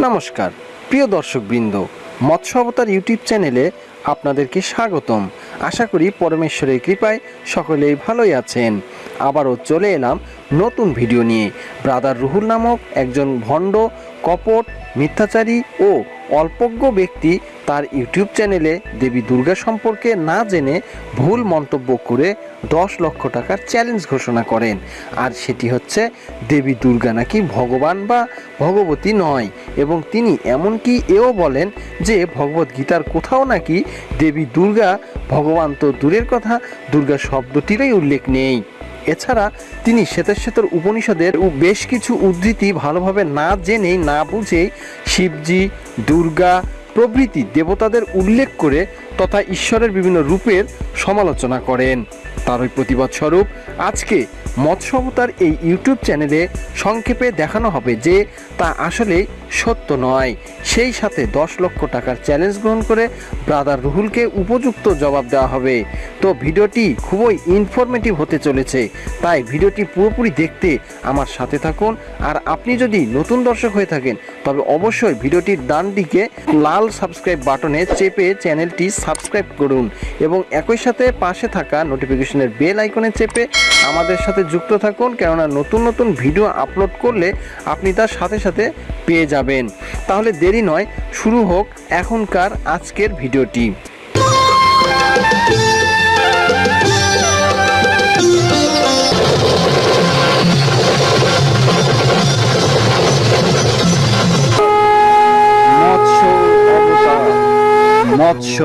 নমস্কার, প্রিয় দর্শকবৃন্দ, মৎস্য অবতার ইউটিউব চ্যানেলে আপনাদেরকে স্বাগতম। আশা করি পরমেশ্বরের কৃপায় সকলেই ভালোই আছেন। আবারও চলে এলাম নতুন ভিডিও নিয়ে। ব্রাদার রুহুল নামক একজন ভণ্ড, কপট, মিথ্যাচারী ও অল্পজ্ঞ ব্যক্তি তার ইউটিউব চ্যানেলে দেবী দুর্গা সম্পর্কে না জেনে ভুল মন্তব্য করে দশ লক্ষ টাকার চ্যালেঞ্জ ঘোষণা করেন। আর সেটি হচ্ছে, দেবী দুর্গা নাকি ভগবান বা ভগবতী নয়? এবং তিনি এমনকি এও বলেন যে ভগবত গীতার কোথাও নাকি দেবী দুর্গা ভগবান তো দূরের কথা, দুর্গা শব্দটিরই উল্লেখ নেই। এছাড়া তিনি শ্বেতেশ্বেতর উপনিষদের বেশ কিছু উদ্ধৃতি ভালোভাবে না জেনেই না বুঝেই শিবজি, দুর্গা প্রভৃতি দেবতাদের উল্লেখ করে তথা ঈশ্বরের বিভিন্ন রূপের সমালোচনা করেন। তারই প্রতিবাদ স্বরূপ আজকে মৎস্য অবতার এই ইউটিউব চ্যানেলে সংক্ষেপে দেখানো হবে যে তা আসলে সত্য নয়। সেই সাথে দশ লক্ষ টাকার চ্যালেঞ্জ গ্রহণ করে ব্রাদার রুহুলকে উপযুক্ত জবাব দেওয়া হবে। তো ভিডিওটি খুবই ইনফরমেটিভ হতে চলেছে। তাই ভিডিওটি পুরোপুরি দেখতে আমার সাথে থাকুন। আর আপনি যদি নতুন দর্শক হয়ে থাকেন, তবে অবশ্যই ভিডিওটির ডান দিকে লাল সাবস্ক্রাইব বাটনে চেপে চ্যানেলটি সাবস্ক্রাইব করুন এবং একই সাথে পাশে থাকা নোটিফিকেশনের বেল আইকনে চেপে আমাদের সাথে যুক্ত থাকুন, কেননা নতুন নতুন ভিডিও আপলোড করলে আপনি তার সাথে সাথে পেয়ে যাবেন। তাহলে দেরি নয়, শুরু হোক এখনকার আজকের ভিডিওটি। মৎস্য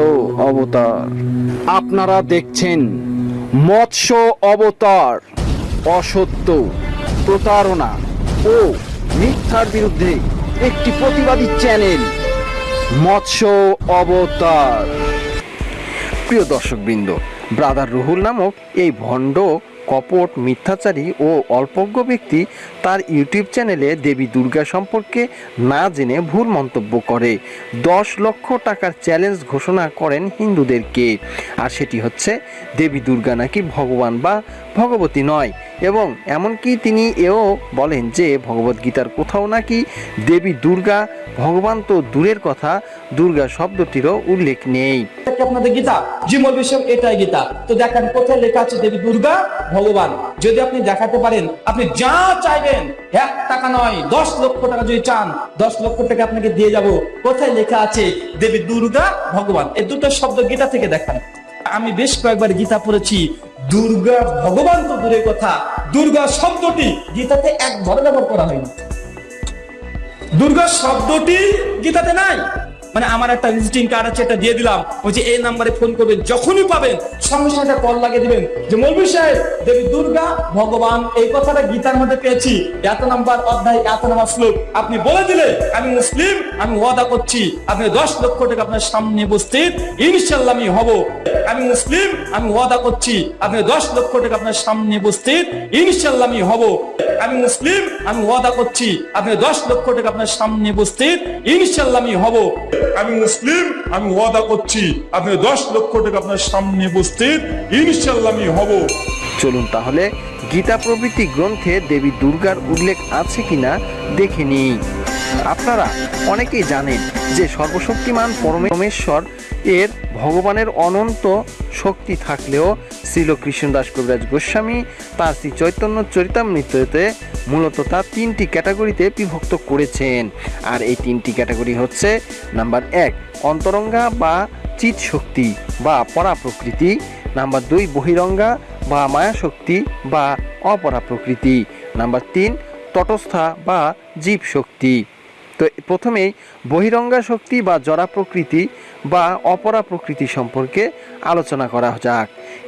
অবতার। আপনারা দেখছেন মৎস্য অবতার, অসত্য প্রতারণা ও মিথ্যার বিরুদ্ধে একটি প্রতিবাদী চ্যানেল, মৎস্য অবতার। প্রিয় দর্শকবৃন্দ, ব্রাদার রুহুল নামক এই ভণ্ড কপট, মিথ্যাচারী ও অল্পজ্ঞ ব্যক্তি তার ইউটিউব চ্যানেলে দেবী দুর্গা সম্পর্কে না জেনে ভুল মন্তব্য করে। দশ লক্ষ টাকার চ্যালেঞ্জ ঘোষণা করেন হিন্দুদেরকে। আর সেটি হচ্ছে, দেবী দুর্গা নাকি ভগবান বা ভগবতী নয়? এবং এমনকি তিনি এও বলেন যে, ভগবদ্গীতার কোথাও নাকি দেবী দুর্গা ভগবান তো দূরের কথা, দুর্গা শব্দটিরও উল্লেখ নেই। আপনাদের গীতা? জিমল বিষয় এটাই গীতা। তো দেখেন, কোথায় লেখা আছে, দেবী দুর্গা, ভগবান। যদি আপনি দেখাতে পারেন, আপনি যা চাইবেন, এক টাকা নয়, দশ লক্ষ টাকা যদি চান, দশ লক্ষ টাকা আপনাকে দিয়ে যাব। কোথায় লেখা আছে, দেবী দুর্গা, ভগবান? এই দুটো শব্দ গীতা থেকে দেখান। আমি বেশ কয়েকবার গীতা পড়েছি, দুর্গা, ভগবান তো দূরের কথা। দুর্গা শব্দটি গীতাতে এক একবার ব্যবহার করা হয়নি দুর্গা শব্দটি গীতাতে নাই। মানে আমার একটা ভিজিটিং কার্ড আছে, এটা দিয়ে দিলাম। ওই যে এই নাম্বারে ফোন করবেন, যখনই পাবেন, সঙ্গে সঙ্গে একটা কল লাগিয়ে দিবেন। যে মৌলভী সাহেব, দেবী দুর্গা, ভগবান, এই কথাটা গীতার মধ্যে পেয়েছি। এত নাম্বার অধ্যায়, এত নাম্বার শ্লোক। আপনি বলে দিলে, আমি মুসলিম, আমি ওয়াদা করছি। আপনি দশ লক্ষ টাকা আপনার সামনে উপস্থিত ইনশাল্লাহ আমি হব। আমি মুসলিম, আমি ওয়াদা করছি। আপনি দশ লক্ষ টাকা আপনার সামনে উপস্থিত ইনশাল্লাহ আমি হব। আমি মুসলিম, আমি ওয়াদা করছি। আপনি দশ লক্ষ টাকা আপনার সামনে উপস্থিত ইনশাল্লাহ আমি হব। আমি মুসলিম, আমি ওয়াদা করছি আপনি দশ লক্ষ টাকা আপনার সামনে উপস্থিত ইনশাল্লাহ আমি হব। চলুন তাহলে গীতা প্রভৃতি গ্রন্থে দেবী দুর্গার উল্লেখ আছে কিনা দেখে নিই। আপনারা অনেকেই জানেন যে সর্বশক্তিমান পরমেশ্বর, এর ভগবানের অনন্ত শক্তি থাকলেও শ্রীল কৃষ্ণদাস কবিরাজ গোস্বামী তার শ্রী চৈতন্য চরিতামৃততে মূলত তা তিনটি ক্যাটাগরিতে বিভক্ত করেছেন। আর এই তিনটি ক্যাটাগরি হচ্ছে, নাম্বার এক, অন্তরঙ্গা বা চিৎ শক্তি বা পরা প্রকৃতি নাম্বার দুই, বহিরঙ্গা বা মায়া শক্তি বা অপরা প্রকৃতি নাম্বার তিন, তটস্থা বা জীব শক্তি তো প্রথমেই বহিরঙ্গা শক্তি বা জরা প্রকৃতি বা অপরা প্রকৃতি সম্পর্কে আলোচনা করা যাক।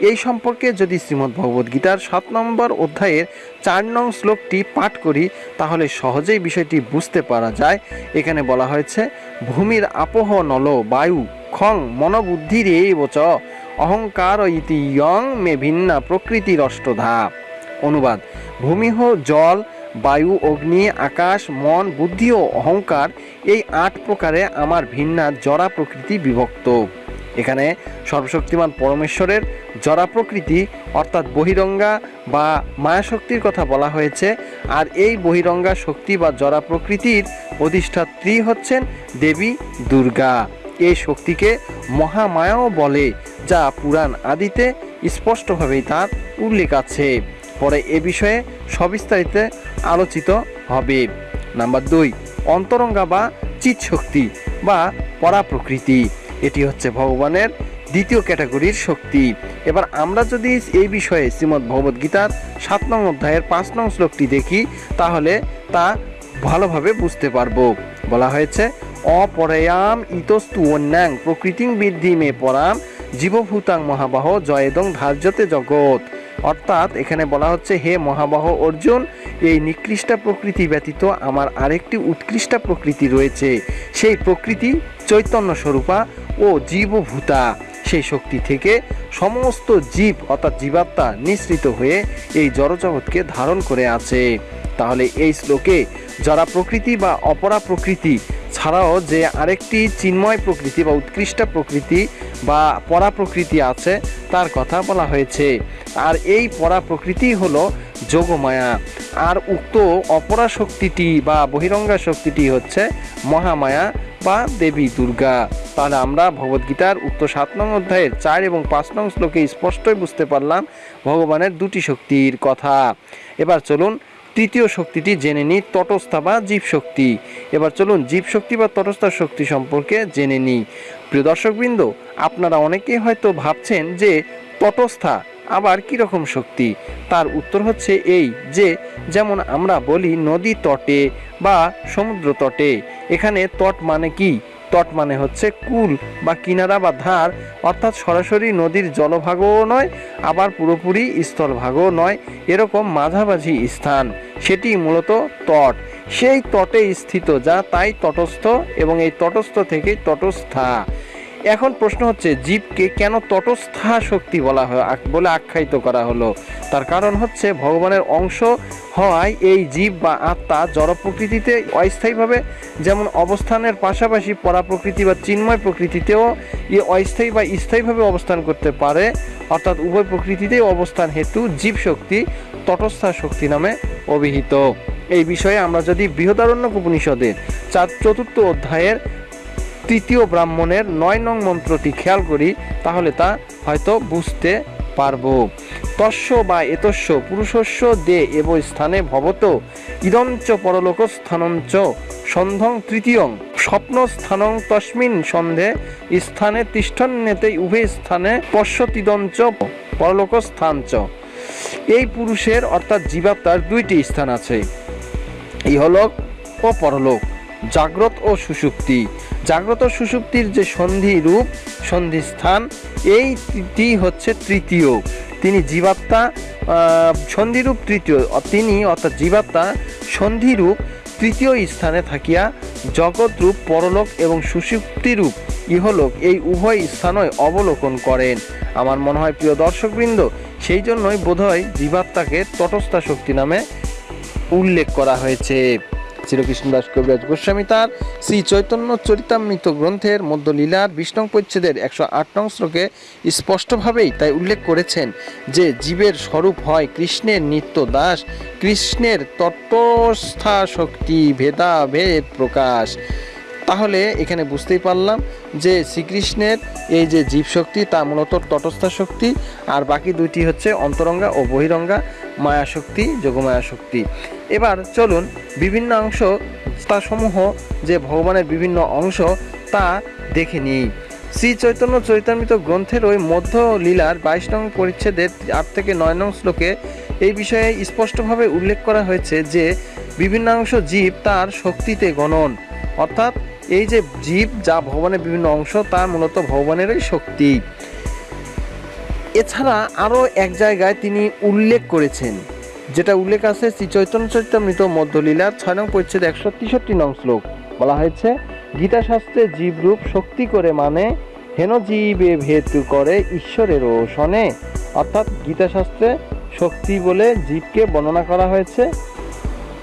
এই সম্পর্কে যদি শ্রীমদ্ ভগবদ্গীতার সাত নম্বর অধ্যায়ের চার নং শ্লোকটি পাঠ করি, তাহলে সহজেই বিষয়টি বুঝতে পারা যায়। এখানে বলা হয়েছে, ভূমির আপোহ নল বায়ু খং মনোবুদ্ধির এই বচ অহংকার ইতি ইয়ং মে ভিন্না প্রকৃতির অষ্টধা অনুবাদ, ভূমিহ জল বায়ু, অগ্নি, আকাশ, মন, বুদ্ধি ও অহংকার এই আট প্রকারে আমার ভিন্না জরা প্রকৃতি বিভক্ত। এখানে সর্বশক্তিমান পরমেশ্বরের জরা প্রকৃতি, অর্থাৎ বহিরঙ্গা বা মায়াশক্তির কথা বলা হয়েছে, আর এই বহিরঙ্গা শক্তি বা জরা প্রকৃতির অধিষ্ঠাত্রী হচ্ছেন দেবী, দুর্গা। এই শক্তিকে মহামায়াও বলে, যা পুরাণ আদিতে স্পষ্টভাবেই তার উল্লেখ আছে। পরে এ বিষয়ে সবিস্তারিত আলোচিত হবে। নাম্বার দুই, অন্তরঙ্গা বা চিৎ শক্তি বা পরা প্রকৃতি এটি হচ্ছে ভগবানের দ্বিতীয় ক্যাটাগরির শক্তি। এবার আমরা যদি এই বিষয়ে শ্রীমদ্ ভগবদ গীতার সাত নং অধ্যায়ের পাঁচ নং শ্লোকটি দেখি, তাহলে তা ভালোভাবে বুঝতে পারব। বলা হয়েছে, অপরয়াম ইতস্তু অন্যাং প্রকৃতিং বৃদ্ধি মে পরাম জীবভূতাং মহাবাহ জয়েদং ধার্যতে জগৎ। অর্থাৎ এখানে বলা হচ্ছে, হে মহাবাহ অর্জুন, এই নিকৃষ্ট প্রকৃতি ব্যতীত আমার আরেকটি উৎকৃষ্ট প্রকৃতি রয়েছে। সেই প্রকৃতি চৈতন্য স্বরূপা ও জীবভূতা। সেই শক্তি থেকে সমস্ত জীব অর্থাৎ জীবাত্মা নিঃসৃত হয়ে এই জড়জগৎকে ধারণ করে আছে। তাহলে এই শ্লোকে যারা প্রকৃতি বা অপরা প্রকৃতি ছাড়াও যে আরেকটি চিন্ময় প্রকৃতি বা উৎকৃষ্ট প্রকৃতি বা পরা প্রকৃতি আছে, তার কথা বলা হয়েছে। আর এই পরা প্রকৃতি হলো যোগমায়া। আর উক্ত অপরা শক্তিটি বা বহিরঙ্গা শক্তিটি হচ্ছে মহামায়া বা দেবী দুর্গা। তাহলে আমরা ভগবদ্গীতার উক্ত সাত নং অধ্যায়ের চার এবং পাঁচ নং শ্লোকে স্পষ্টই বুঝতে পারলাম ভগবানের দুটি শক্তির কথা। এবার চলুন তৃতীয় শক্তিটি জেনে নিই, তটস্থা বা জীবশক্তি এবার চলুন জীবশক্তি বা তটস্থা শক্তি সম্পর্কে জেনে নিই। প্রিয় দর্শকবৃন্দ, আপনারা অনেকেই হয়তো ভাবছেন যে তটস্থা আবার কীরকম শক্তি? তার উত্তর হচ্ছে এই যে, যেমন আমরা বলি নদী তটে বা সমুদ্র তটে। এখানে তট মানে কি? তট মানে হচ্ছে কুল বা কিনারা বা ধার, অর্থাৎ সরাসরি নদীর জলভাগও নয়, আবার পুরোপুরি স্থলভাগও নয়, এরকম মাঝামাঝি স্থান। সেটি মূলত তট। সেই তটে স্থিত, যা তাই তটস্থ এবং এই তটস্থ থেকেই তটস্থা। এখন প্রশ্ন হচ্ছে, জীবকে কেন তটস্থা শক্তি বলা হয় বলে আখ্যায়িত করা হলো। তার কারণ হচ্ছে, ভগবানের অংশ হওয়ায় এই জীব বা আত্মা জড় প্রকৃতিতে অস্থায়ীভাবে যেমন অবস্থানের পাশাপাশি পরা প্রকৃতি বা চিন্ময় প্রকৃতিতেও এ অস্থায়ী বা স্থায়ীভাবে অবস্থান করতে পারে। অর্থাৎ উভয় প্রকৃতিতেই অবস্থান হেতু জীব শক্তি তটস্থা শক্তি নামে অভিহিত। এই বিষয়ে আমরা যদি বৃহদারণ্যক উপনিষদের চার চতুর্থ অধ্যায়ের তৃতীয় ব্রাহ্মণের নয় নং মন্ত্রটি খেয়াল করি, তাহলে তা হয়তো বুঝতে পারব। তস্য বা এতস্য পুরুষস্য দে এব স্থানে ভবত ইদঞ্চ পরলোক স্থানঞ্চ সন্ধং তৃতীয়ং, স্বপ্ন স্থানং তস্মিন সন্ধে স্থানে তিষ্ঠন্যেতে উভয় স্থানে পশ্যতিদঞ্চ পরলোক স্থানচ এই পুরুষের অর্থাৎ জীবাত্মার দুইটি স্থান আছে, ইহলোক ও পরলোক, জাগ্রত ও সুষুপ্তি জাগ্রত সুষুপ্তির যে সন্ধি রূপ, সন্ধি স্থান এইটি হচ্ছে তৃতীয়। তিনি জীবাত্মা সন্ধিরূপ তৃতীয়। তিনি অর্থাৎ জীবাত্মা সন্ধিরূপ তৃতীয় স্থানে থাকিয়া জগৎরূপ পরলোক এবং সুষুপ্তিরূপ ইহলোক এই উভয় স্থানই অবলোকন করেন। আমার মনে হয়, প্রিয় দর্শকবৃন্দ, সেই জন্যই বোধহয় জীবাত্মাকে তটস্থা শক্তি নামে উল্লেখ করা হয়েছে। শ্রীকৃষ্ণদাস কবিরাজ গোস্বামী তার শ্রী চৈতন্য চরিতামৃত গ্রন্থের মধ্যলীলার বিষ্ণু পরিচ্ছেদের একশো আট নং শ্লোকে স্পষ্টভাবেই তাই উল্লেখ করেছেন যে জীবের স্বরূপ হয় কৃষ্ণের নিত্য দাস, কৃষ্ণের তটস্থা শক্তি ভেদাভেদ প্রকাশ। তাহলে এখানে বুঝতেই পারলাম যে শ্রীকৃষ্ণের এই যে জীব শক্তি, তা মূলত তটস্থা শক্তি, আর বাকি দুইটি হচ্ছে অন্তরঙ্গা ও বহিরঙ্গা মায়া শক্তি, যোগমায়া শক্তি। এবার চলুন বিভিন্ন অংশ, তা সমূহ যে ভগবানের বিভিন্ন অংশ, তা দেখে নিই। শ্রী চৈতন্য চৈতামৃত গ্রন্থের ওই মধ্য লীলার বাইশ নং পরিচ্ছেদের আট থেকে নয় নং শ্লোকে এই বিষয়ে স্পষ্টভাবে উল্লেখ করা হয়েছে যে বিভিন্নাংশ জীব তার শক্তিতে গণন, অর্থাৎ এই যে জীব যা ভগবানের বিভিন্ন অংশ তা মূলত ভগবানেরই শক্তি। এছাড়া আরও এক জায়গায় তিনি উল্লেখ করেছেন, যেটা উল্লেখ আছে শ্রী চৈতন্য চরিতামৃত মধ্যলীলার ছয় নং পরিচ্ছেদ একশো তেষট্টি নং শ্লোক। বলা হয়েছে, গীতাশাস্ত্রে জীবরূপ শক্তি করে মানে হেন জীবে ভেদ করে ঈশ্বরেরও শনে। অর্থাৎ গীতাশাস্ত্রে শক্তি বলে জীবকে বর্ণনা করা হয়েছে।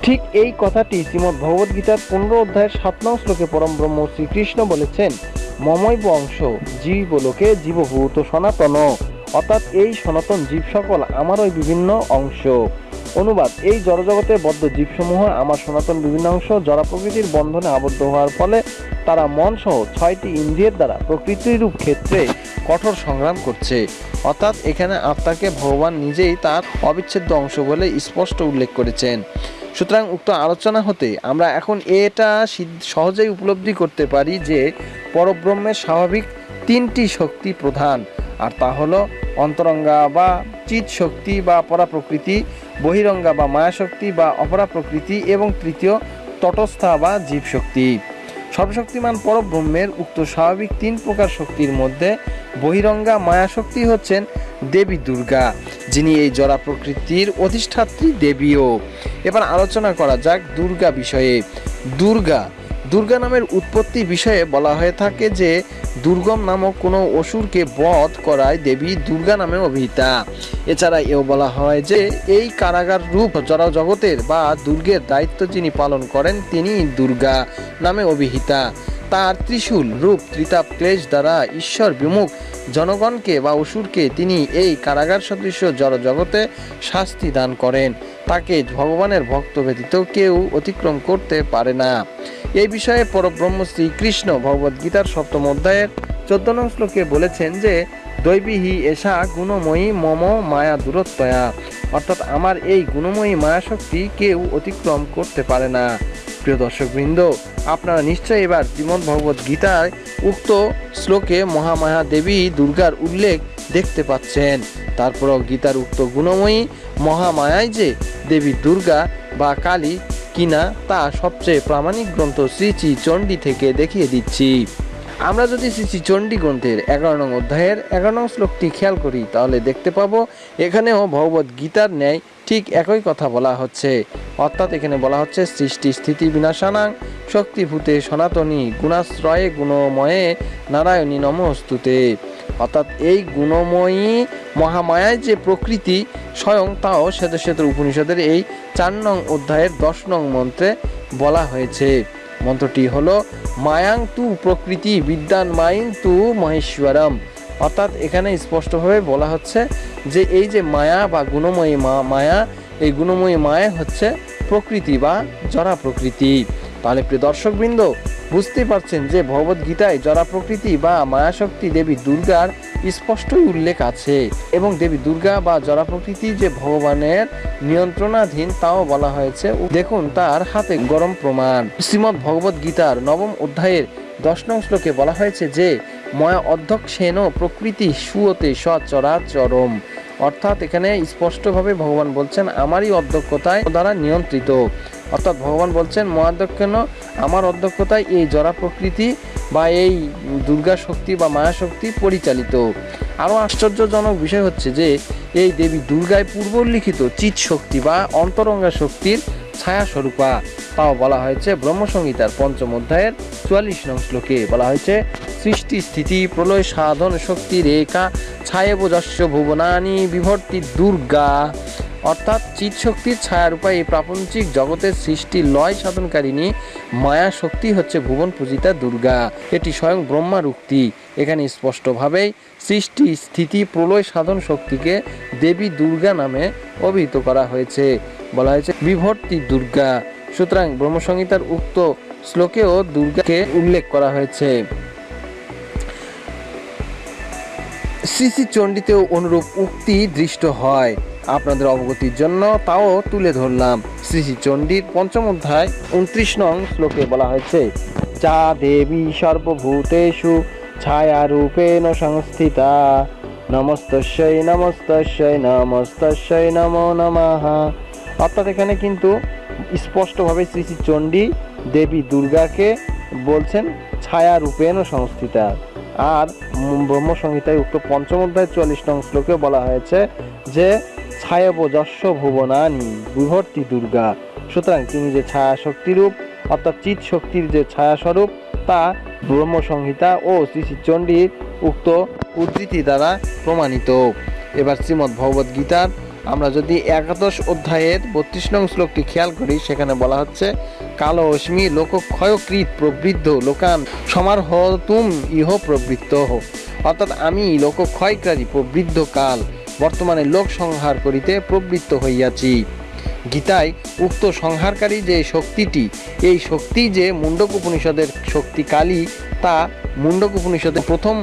ঠিক এই কথাটি শ্রীমদ্ ভগবদ্গীতার পনেরো অধ্যায়ের সাত নং শ্লোকে পরম ব্রহ্ম শ্রীকৃষ্ণ বলেছেন, মমৈব অংশ জীবলোকে জীবভূত সনাতন, অর্থাৎ এই সনাতন জীব সকল আমারই বিভিন্ন অংশ। অনুবাদ, এই জড়জগতে বদ্ধ জীবসমূহ আমার সনাতন বিভিন্ন অংশ জড়া প্রকৃতির বন্ধনে আবদ্ধ হওয়ার ফলে তারা মন সহ ছয়টি ইন্দ্রিয়ের দ্বারা প্রকৃতিরূপ ক্ষেত্রে কঠোর সংগ্রাম করছে। অর্থাৎ এখানে আত্মাকে ভগবান নিজেই তার অবিচ্ছেদ্য অংশ বলে স্পষ্ট উল্লেখ করেছেন। সুতরাং উক্ত আলোচনা হতে আমরা এখন এটা সহজেই উপলব্ধি করতে পারি যে পরব্রহ্মের স্বাভাবিক তিনটি শক্তি প্রধান। আর তা হলো অন্তরঙ্গা বা চিৎ শক্তি বা পরা প্রকৃতি বহিরঙ্গা বা মায়া শক্তি বা অপরা প্রকৃতি এবং তৃতীয় তটস্থা বা জীব শক্তি সর্বশক্তিমান পরব্রহ্মের উক্ত স্বাভাবিক তিন প্রকার শক্তির মধ্যে বহিরঙ্গা মায়া শক্তি হচ্ছেন দেবী দুর্গা, যিনি এই জরা প্রকৃতির অধিষ্ঠাত্রী দেবীও। এবার আলোচনা করা যাক দুর্গা বিষয়ে। দুর্গা দুর্গা নামের উৎপত্তি বিষয়ে বলা হয়ে থাকে যে, দুর্গম নামক কোনো অসুরকে বধ করায় দেবী দুর্গা নামে অভিহিতা। এছাড়া এও বলা হয় যে, এই কারাগার রূপ জরা জগতের বা দুর্গের দায়িত্ব যিনি পালন করেন, তিনি দুর্গা নামে অভিহিতা। তার ত্রিশূল রূপ ত্রিতাপ ক্লেশ দ্বারা ঈশ্বর বিমুখ জনগণকে বা অসুরকে তিনি এই কারাগার সদৃশ্য জড় জগতে শাস্তি দান করেন। তাকে ভগবানের ভক্ত ব্যতীত কেউ অতিক্রম করতে পারে না। এই বিষয়ে পরব্রহ্ম শ্রীকৃষ্ণ ভগবদ্গীতার সপ্তম অধ্যায়ের চোদ্দ নং শ্লোকে বলেছেন যে দৈবীহি এসা গুণময়ী মম মায়া দূরত্বয়া। অর্থাৎ আমার এই গুণময়ী মায়া শক্তি কেউ অতিক্রম করতে পারে না। প্রিয় দর্শকবৃন্দ, আপনারা নিশ্চয়ই এবার শ্রীমদ্ ভগবত গীতায় উক্ত শ্লোকে মহামায়া দেবী দুর্গার উল্লেখ দেখতে পাচ্ছেন। তারপরও গীতার উক্ত গুণময়ী মহামায়াই যে দেবী দুর্গা বা কালী কিনা তা সবচেয়ে প্রামাণিক গ্রন্থ শ্রী শ্রী চণ্ডী থেকে দেখিয়ে দিচ্ছি। আমরা যদি শ্রী চণ্ডী গ্রন্থের এগারো নং অধ্যায়ের এগারো নং শ্লোকটি খেয়াল করি, তাহলে দেখতে পাবো এখানেও ভগবত গীতার ন্যায় ঠিক একই কথা বলা হচ্ছে। অর্থাৎ এখানে বলা হচ্ছে, সৃষ্টি স্থিতি বিনাশানাং শক্তিভূতে সনাতনী গুণাশ্রয়ে গুণময়ে নারায়ণী নমস্তুতে। অর্থাৎ এই গুণময়ী মহামায়ায় যে প্রকৃতি, স্বয়ং তাও শ্বেত শ্বেত উপনিষদের এই চার নং অধ্যায়ের দশ নং মন্ত্রে বলা হয়েছে। মন্ত্রটি হলো, মায়াং তু প্রকৃতি বিদ্যান মাইং তু মহেশ্বরম। অর্থাৎ এখানে স্পষ্টভাবে বলা হচ্ছে যে এই যে মায়া বা গুণময়ী মায়া, এই গুণময়ী মায়া হচ্ছে প্রকৃতি বা জরা প্রকৃতি। তাহলে প্রিয় দর্শকবৃন্দ বুঝতে পারছেন যে ভগবত গীতায় জরা প্রকৃতি বা মায়াশক্তি দেবী দুর্গার স্পষ্টই উল্লেখ আছে। এবং দেবী দুর্গা বা জরা প্রকৃতি যে ভগবানের নিয়ন্ত্রণাধীন তাও বলা হয়েছে। দেখুন, তার হাতে গরম প্রমাণ। শ্রীমৎ ভগবত গীতার নবম অধ্যায়ের দশ নং শ্লোকে বলা হয়েছে যে, ময়া অধ্যক্ষেন প্রকৃতি সুয়তে সচরাচরম অর্থাৎ এখানে স্পষ্টভাবে ভগবান বলছেন, আমারই অধ্যক্ষতায় দ্বারা নিয়ন্ত্রিত। অর্থাৎ ভগবান বলছেন, মহাধ্যক্ষেন, আমার অধ্যক্ষতায় এই জরা প্রকৃতি বা এই দুর্গা শক্তি বা মায়া শক্তি পরিচালিত। আরও আশ্চর্যজনক বিষয় হচ্ছে যে, এই দেবী দুর্গায় পূর্বলিখিত চিৎ শক্তি বা অন্তরঙ্গা শক্তির ছায়া স্বরূপা, তাও বলা হয়েছে ব্রহ্মসংহিতার পঞ্চম অধ্যায়ের চুয়াল্লিশ নং শ্লোকে। বলা হয়েছে, সৃষ্টি, স্থিতি, প্রলয়, সাধন, শক্তি, রেখা ছায়েবজস্য ভুবনানি, বিভর্তি দুর্গা। অর্থাৎ চিৎ শক্তির ছায়ারূপা এই প্রাপঞ্চিক জগতের সৃষ্টি লয় সাধনকারিণী মায়া শক্তি হচ্ছে ভুবন পূজিতা দুর্গা। এটি স্বয়ং ব্রহ্মার উক্তি। এখানে স্পষ্টভাবেই সৃষ্টি, স্থিতি, প্রলয় সাধন শক্তিকে দেবী দুর্গা নামে অভিহিত করা হয়েছে। বলা হয়েছে, বিভর্তি দুর্গা। সুতরাং ব্রহ্মসংহিতার উক্ত শ্লোকেও দুর্গাকে উল্লেখ করা হয়েছে। শ্রী শ্রী চণ্ডীতেও অনুরূপ উক্তি দৃষ্ট হয়। আপনাদের অবগতির জন্য তাও তুলে ধরলাম। শ্রী শ্রী চণ্ডীর পঞ্চম অধ্যায়, উনত্রিশ নং শ্লোকে বলা হয়েছে চা দেবী সর্বভূতেষু ছায়া রূপেণ সংস্থিতা নমস্তস্যই নমস্তস্যই নমস্তস্যই নমো নমঃ। অর্থাৎ এখানে কিন্তু স্পষ্টভাবে শ্রী শ্রী চণ্ডী দেবী দুর্গাকে বলছেন ছায়া রূপেণ সংস্থিতা। আর ব্রহ্মসংহিতায় উক্ত পঞ্চম অধ্যায়, চুয়াল্লিশ নং শ্লোকে বলা হয়েছে যে ছায়ব যশ ভুবনানি, বিভর্তি দুর্গা। সুতরাং তিনি যে ছায়া শক্তিরূপ অর্থাৎ চিৎ শক্তির যে ছায়া স্বরূপ তা ব্রহ্মসংহিতা ও শ্রী শ্রী চণ্ডীর উক্ত উদ্ধৃতি দ্বারা প্রমাণিত। এবার শ্রীমদ্ ভগবদ গীতার আমরা যদি একাদশ অধ্যায়ের বত্রিশ নং শ্লোকটি খেয়াল করি, সেখানে বলা হচ্ছে, কালো অশ্মি লোক ক্ষয়কৃত প্রবৃদ্ধ লোকান সমার তুম ইহ প্রবৃত্ত অর্থাৎ আমি লোক ক্ষয়কারী প্রবৃদ্ধ কাল। বর্তমানে লোক সংহার করিতে প্রবৃত্ত হইয়াছি। গীতায় উক্ত সংহারকারী যে শক্তিটি, এই শক্তি যে মুন্ডক উপনিষদের শক্তি কালী, তা মুন্ডক উপনিষদের প্রথম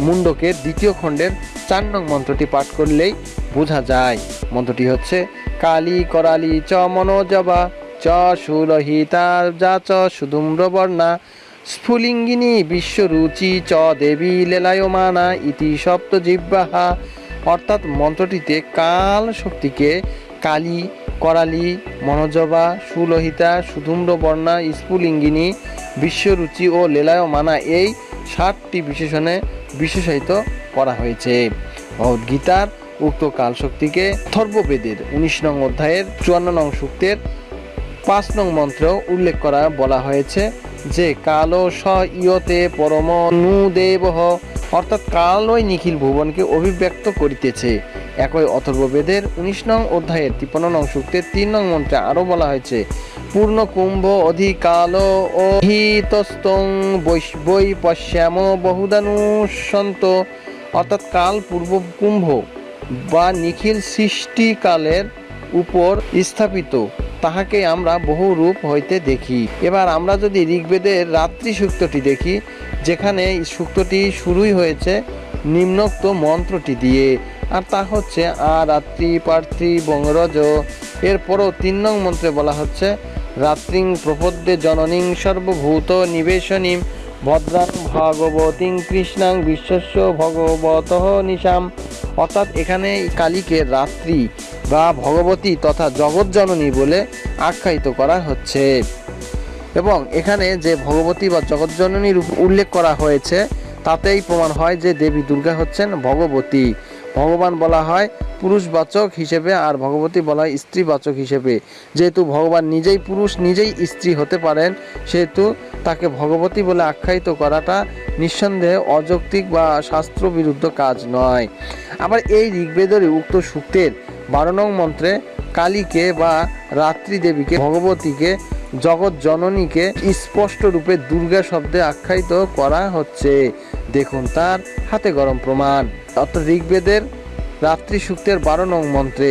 মুন্ডকের দ্বিতীয় খণ্ডের চার নং মন্ত্রটি পাঠ করলেই বোঝা যায়। মন্ত্রটি হচ্ছে, কালী করালি চ মনোজবা, চ সুরহিতা যা চ সুধুম্রবর্ণা, স্ফুলিঙ্গিনী বিশ্বরুচি চ দেবী লেলায়মানা ইতি সপ্ত জিব্বাহা অর্থাৎ মন্ত্রটিতে কাল শক্তিকে কালী, করালি, মনোজবা, সুলোহিতা, সুধুম্র বর্ণা, স্ফুলিঙ্গিনী, বিশ্বরুচি ও লেলায়মানা এই ষাটটি বিশেষণে বিশেষায়িত করা হয়েছে। ভগবদ্গীতার উক্ত কাল শক্তিকে থর্ববেদের উনিশ নং অধ্যায়ের চুয়ান্ন নং সূক্তের পাঁচ নং মন্ত্রেও উল্লেখ করা বলা হয়েছে যে কালো স ইয়তে পরম নু দেবহ অর্থাৎ কালই নিখিল ভুবনকে অভিব্যক্ত করিতেছে। একই অথর্ববেদের উনিশ নং অধ্যায়ের তিপ্পান্ন নং সূক্তের তিন নং মন্ত্রে আরও বলা হয়েছে, পূর্ণ কুম্ভ অধিকাল ও হিতস্তং বৈ পশ্যাম বহুদানুসন্ত। অর্থাৎ কাল পূর্ব কুম্ভ বা নিখিল সৃষ্টিকালের উপর স্থাপিত, তাহাকে আমরা বহু রূপ হইতে দেখি। এবার আমরা যদি ঋগ্বেদের রাত্রি সূক্তটি দেখি যেখানে সূক্তটি শুরুই হয়েছে নিম্নোক্ত মন্ত্রটি দিয়ে। আর তা হচ্ছে আ, রাত্রি, পার্থি, বঙ্গরজ। এরপরও তিন নং মন্ত্রে বলা হচ্ছে, রাত্রিং প্রপদ্যে জননীং সর্বভূত নিবেশনীম ভদ্রাং ভগবতীং কৃষ্ণাং বিশ্বস্য ভগবত নিশাম। অর্থাৎ এখানে কালীকে রাত্রি বা ভগবতী তথা জগৎজননী বলে আখ্যায়িত করা হচ্ছে। এবং এখানে যে ভগবতী বা জগৎজননীর উল্লেখ করা হয়েছে, তাতেই প্রমাণ হয় যে দেবী দুর্গা হচ্ছেন ভগবতী। ভগবান বলা হয় পুরুষবাচক হিসেবে আর ভগবতী বলা হয় স্ত্রীবাচক হিসেবে। যেহেতু ভগবান নিজেই পুরুষ, নিজেই স্ত্রী হতে পারেন, সেহেতু তাকে ভগবতী বলে আখ্যায়িত করাটা নিঃসন্দেহে অযৌক্তিক বা শাস্ত্র বিরুদ্ধ কাজ নয়। আবার এই ঋগ্বেদের উক্ত সূক্তের বারো নং মন্ত্রে কালীকে বা রাত্রি দেবীকে ভগবতীকে জগৎ জননীকে স্পষ্ট রূপে দুর্গা শব্দে আখ্যায়িত করা হচ্ছে। দেখুন তার হাতে গরম প্রমাণ। অর্থাৎ ঋগ্বেদের রাত্রি সূক্তের বারো নং মন্ত্রে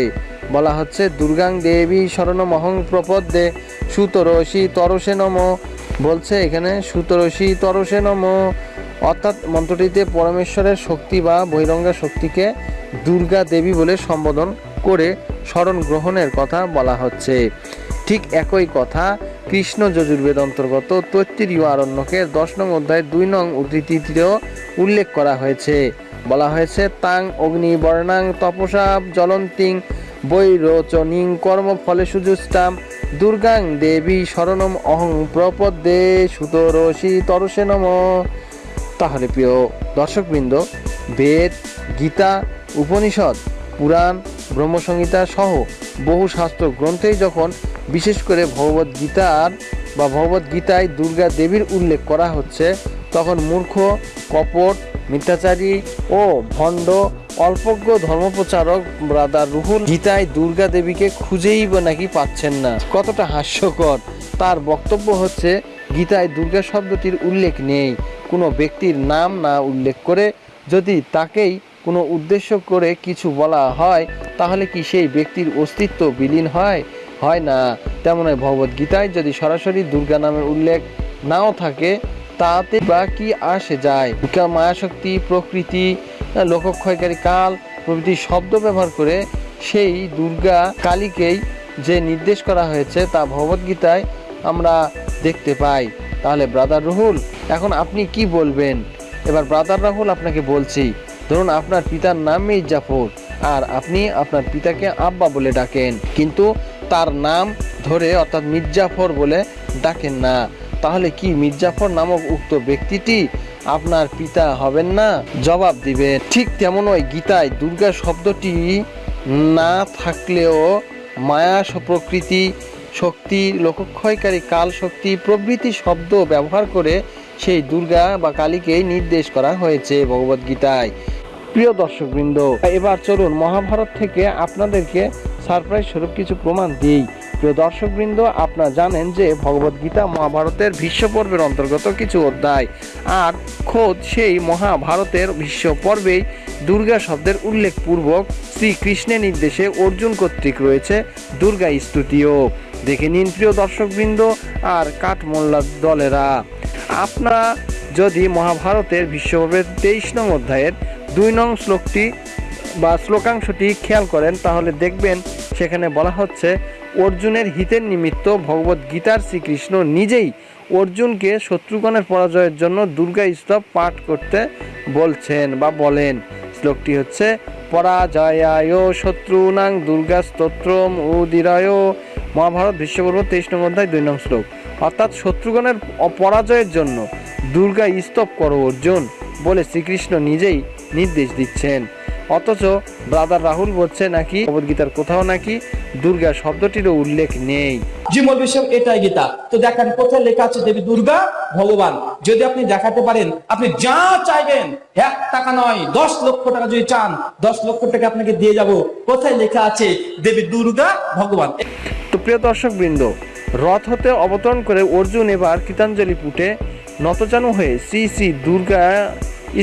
বলা হচ্ছে, দুর্গাং দেবী শরণমহং প্রপদ্যে সুতরসী তরসে নম। বলছে এখানে, সুতরসী তরসে নম। অর্থাৎ মন্ত্রটিতে পরমেশ্বরের শক্তি বা বহিরঙ্গা শক্তিকে দুর্গা দেবী বলে সম্বোধন করে স্মরণ গ্রহণের কথা বলা হচ্ছে। ঠিক একই কথা, কৃষ্ণ যজুর্বেদ অন্তর্গত তৈত্তিরীয় আরণ্যকের দশ নং অধ্যায় দুই নং উদ্ধৃতিতেও উল্লেখ করা হয়েছে। বলা হয়েছে, তাং, অগ্নি, বর্ণাং তপসা বৈরোচনিং, কর্মফলে সুজুষ্টাম, দুর্গাং দেবী শরণম অহং প্রপদ্যে সুতরসী তরসে নম। তাহলে প্রিয় দর্শকবৃন্দ, বেদ, গীতা, উপনিষদ পুরাণ, ব্রহ্মসংহিতা সহ বহু শাস্ত্র গ্রন্থেই যখন বিশেষ করে ভগবদ গীতার বা ভগবদ গীতায় দুর্গা দেবীর উল্লেখ করা হচ্ছে, তখন মূর্খ, কপট, মিথ্যাচারী ও ভণ্ড, অল্পজ্ঞ ধর্মপ্রচারক ব্রাদার রুহুল গীতায় দুর্গা দেবীকে খুঁজেই নাকি পাচ্ছেন না। কতটা হাস্যকর! তার বক্তব্য হচ্ছে, গীতায় দুর্গা শব্দটির উল্লেখ নেই, কোনো ব্যক্তির নাম না উল্লেখ করে যদি তাকেই কোনো উদ্দেশ্য করে কিছু বলা হয়, তাহলে কি সেই ব্যক্তির অস্তিত্ব বিলীন হয়? হয় না। তেমন ভগবদ্গীতায় যদি সরাসরি দুর্গা নামের উল্লেখ নাও থাকে, তাতে বা কি আসে যায়? মায়াশক্তি, প্রকৃতি, লোকক্ষয়কারী কাল প্রভৃতি শব্দ ব্যবহার করে সেই দুর্গা কালীকেই যে নির্দেশ করা হয়েছে তা ভগবদ্গীতায় আমরা দেখতে পাই। তাহলে ব্রাদার রুহুল, এখন আপনি কি বলবেন? এবার ব্রাদার রাহুল আপনাকে বলছি। ধরুন আপনার পিতার নাম মির্জাফর, আর আপনি আপনার পিতাকে আব্বা বলে ডাকেন। কিন্তু তার নাম ধরে অর্থাৎ মির্জাফর বলে ডাকেন না। তাহলে কি মির্জাফর নামক উক্ত ব্যক্তিটি আপনার পিতা হবেন না? জবাব দিবেন, ঠিক তেমন ওই গীতায় দুর্গা শব্দটি না থাকলেও মায়া প্রকৃতি শক্তি, লোকক্ষয়কারী কাল শক্তি, প্রভৃতি শব্দ ব্যবহার করে সেই দুর্গা বা কালীকে নির্দেশ করা হয়েছে ভগবদ্গীতায়। প্রিয় দর্শকবৃন্দ, এবার চলুন মহাভারত থেকে আপনাদেরকে সারপ্রাইজ স্বরূপ কিছু প্রমাণ দিই। প্রিয় দর্শকবৃন্দ, আপনারা জানেন যে ভগবদ্গীতা মহাভারতের ভীষ্ম পর্বের অন্তর্গত কিছু অধ্যায়। আর খোদ সেই মহাভারতের ভীষ্ম পর্বেই দুর্গা শব্দের উল্লেখপূর্বক শ্রীকৃষ্ণের নির্দেশে অর্জুন কর্তৃক রয়েছে দুর্গা স্তুতিও। দেখে নিন প্রিয় দর্শকবৃন্দ, আর কাঠমোল্লা দলেরা। আপনারা যদি মহাভারতের বিশ্বপর্বের তেইশ নং অধ্যায়ের দুই নং শ্লোকটি বা শ্লোকাংশটি খেয়াল করেন, তাহলে দেখবেন সেখানে বলা হচ্ছে, অর্জুনের হিতের নিমিত্ত ভগবত গীতার শ্রীকৃষ্ণ নিজেই অর্জুনকে শত্রুগণের পরাজয়ের জন্য দুর্গা স্তব পাঠ করতে বলছেন বা বলেন। শ্লোকটি হচ্ছে, পরাজয়ায় শত্রুনাং দুর্গা স্তোত্রম উদিরায়। মহাভারত বিশ্বপর্ব তেইশ নং অধ্যায় দুই নং শ্লোক। অর্থাৎ শত্রুগণের অপরাজয়ের জন্য দুর্গা স্তব করো অর্জুন বলে শ্রীকৃষ্ণ নিজেই নির্দেশ দিচ্ছেন। অথচ ব্রাদার রাহুল বলছে নাকি ভগবদ্গীতার কোথাও নাকি দুর্গা শব্দটিরও উল্লেখ নেই। জি সাহেব এটাই গীতা। তো দেখেন কোথায় লেখা আছে দেবী দুর্গা ভগবান। যদি আপনি দেখাতে পারেন আপনি যা চাইবেন এক টাকা নয় দশ লক্ষ টাকা যদি চান দশ লক্ষ টাকা আপনাকে দিয়ে যাব। কোথায় লেখা আছে দেবী দুর্গা ভগবান? তো প্রিয় দর্শক বৃন্দ রথ হতে অবতরণ করে অর্জুন এবার কীতাঞ্জলি পুটে নতজানু হয়ে শ্রী শ্রী দুর্গা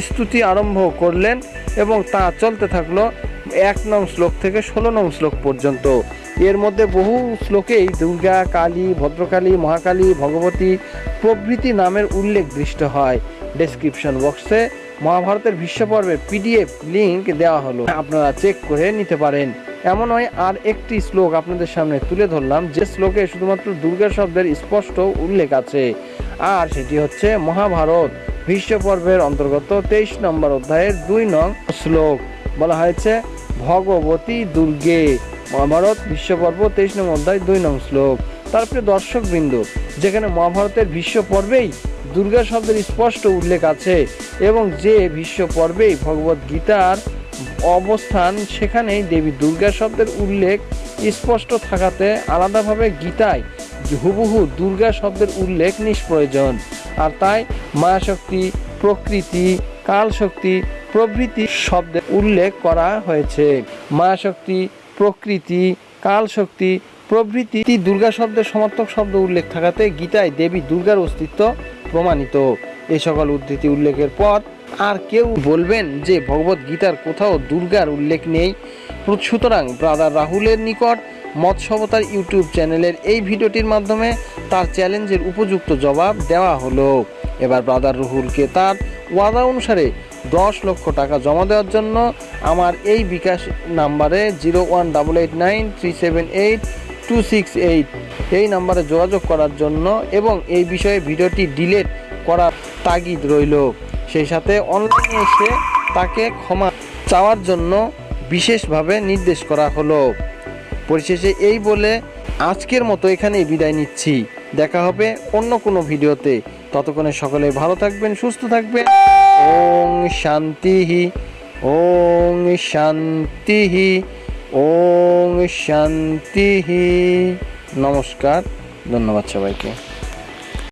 স্তুতি আরম্ভ করলেন এবং তা চলতে থাকল এক নং শ্লোক থেকে ষোলো নং শ্লোক পর্যন্ত। এর মধ্যে বহু শ্লোকেই দুর্গা, কালী, ভদ্রকালী, মহাকালী, ভগবতী প্রভৃতি নামের উল্লেখ দৃষ্ট হয়। ডেসক্রিপশন বক্সে মহাভারতের বিশ্ব পর্বের পিডিএফ লিঙ্ক দেওয়া হলো। আপনারা চেক করে নিতে পারেন। এমন হয়, আর একটি শ্লোক আপনাদের সামনে তুলে ধরলাম, যে শ্লোকে শুধুমাত্র দুর্গা শব্দের স্পষ্ট উল্লেখ আছে। আর সেটি হচ্ছে মহাভারত। বিশ্ব পর্বের অন্তর্গত তেইশ নম্বর অধ্যায়ের দুই নং শ্লোক। বলা হয়েছে, ভগবতী দুর্গে। মহাভারত বিশ্বপর্ব তেইশ নং অধ্যায় দুই নং শ্লোক। তারপরে দর্শক বিন্দু যেখানে মহাভারতের বিশ্বপর্বেই দুর্গা শব্দের স্পষ্ট উল্লেখ আছে এবং যে বিশ্বপর্বেই ভগবত গীতার অবস্থান, সেখানেই দেবী দুর্গা শব্দের উল্লেখ স্পষ্ট থাকাতে আলাদাভাবে গীতায় হুবহু দুর্গা শব্দের উল্লেখ নিষ্প্রয়োজন। আর তাই মায়াশক্তি, প্রকৃতি, কালশক্তি, প্রভৃতি শব্দের উল্লেখ করা হয়েছে। মায়াশক্তি, প্রকৃতি, কালশক্তি, প্রভৃতি দুর্গা শব্দের সমর্থক শব্দ উল্লেখ থাকাতে গীতায় দেবী দুর্গার অস্তিত্ব প্রমাণিত। এই সকল উদ্ধৃতি উল্লেখের পর আর কেউ বলবেন যে ভগবত গীতার কোথাও দুর্গার উল্লেখ নেই। সুতরাং ব্রাদার রাহুলের নিকট মৎস্যবতার ইউটিউব চ্যানেলের এই ভিডিওটির মাধ্যমে তার চ্যালেঞ্জের উপযুক্ত জবাব দেওয়া হলো। এবার ব্রাদার রুহুলকে তার ওয়াদা অনুসারে দশ লক্ষ টাকা জমা দেওয়ার জন্য আমার এই বিকাশ নাম্বারে zero one double eight nine three seven eight two six eight এই নাম্বারে যোগাযোগ করার জন্য এবং এই বিষয়ে ভিডিওটি ডিলেট করার তাগিদ রইল। সেই সাথে অনলাইনে এসে তাকে ক্ষমা চাওয়ার জন্য বিশেষভাবে নির্দেশ করা হলো। পরিশেষে এই বলে আজকের মতো এখানেই বিদায় নিচ্ছি। দেখা হবে অন্য কোনো ভিডিওতে। ততক্ষণে সকলে ভালো থাকবেন, সুস্থ থাকবেন। ওং শান্তিহি ওং শান্তিহি ওং শান্তিহি। নমস্কার, ধন্যবাদ সবাইকে।